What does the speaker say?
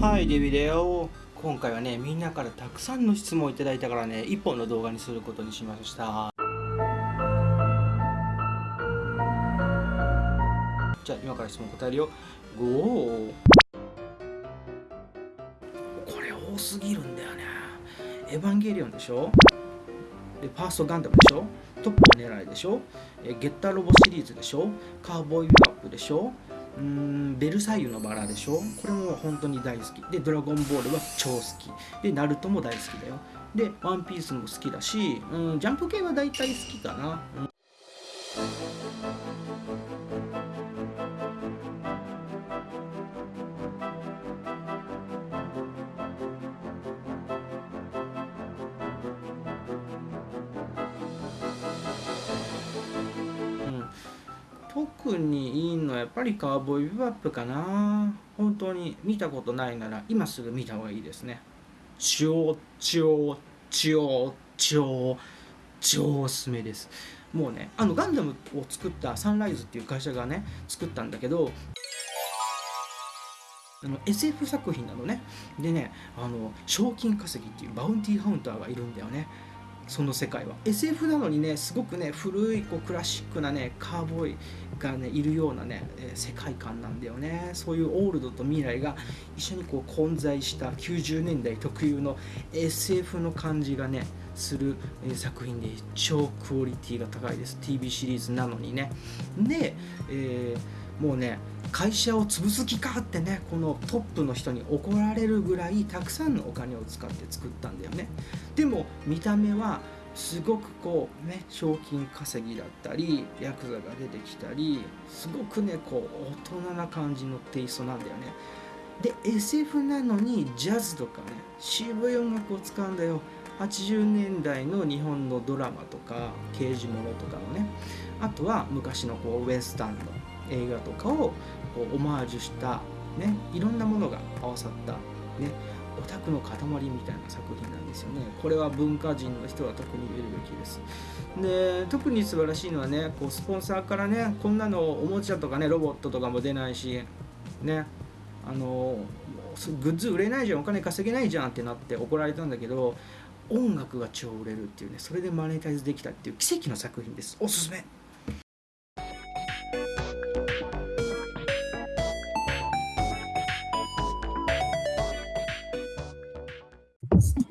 はいデビデオ。今回はねみんなからたくさんの質問をいただいたからね一本の動画にすることにしました。じゃあ今から質問答えるよ。ゴーこれ多すぎるんだよね。エヴァンゲリオンでしょ？でファーストガンダムでしょ？トップ狙いでしょ？えゲッターロボシリーズでしょ？カーボーイビバップでしょ？うーんベルサイユのバラでしょ？これも本当に大好き。でドラゴンボールは超好き。でナルトも大好きだよ。でワンピースも好きだしうんジャンプ系は大体好きかな、特にいいのはやっぱりカーボーイビバップかな。本当に見たことないなら今すぐ見た方がいいですね。超超超超超おすすめです。もうねあのガンダムを作ったサンライズっていう会社がね作ったんだけどあの SF 作品なのね。でねあの賞金稼ぎっていうバウンティーハウンターがいるんだよねその世界は。SF なのにねすごくね古いこうクラシックなねカーボーイがねいるようなね、え世界観なんだよね。そういうオールドと未来が一緒にこう混在した90年代特有の SF の感じがねする、作品で超クオリティが高いです。TV シリーズなのにね。で、えーもうね会社を潰す気かってねこのトップの人に怒られるぐらいたくさんのお金を使って作ったんだよね。でも見た目はすごくこうね賞金稼ぎだったりヤクザが出てきたりすごくねこう大人な感じのテイストなんだよね。で SF なのにジャズとかね渋い音楽を使うんだよ。80年代の日本のドラマとか刑事ものとかのね。あとは昔のこうウエスタンの映画とかをこうオマージュしたねいろんなものが合わさったねオタクの塊みたいな作品なんですよね。これは文化人の人は特に見るべきです。で特に素晴らしいのはねこうスポンサーからねこんなのおもちゃとかねロボットとかも出ないしねあのグッズ売れないじゃんお金稼げないじゃんってなって怒られたんだけど音楽が超売れるっていうねそれでマネタイズできたっていう奇跡の作品です。おすすめ。Thanks.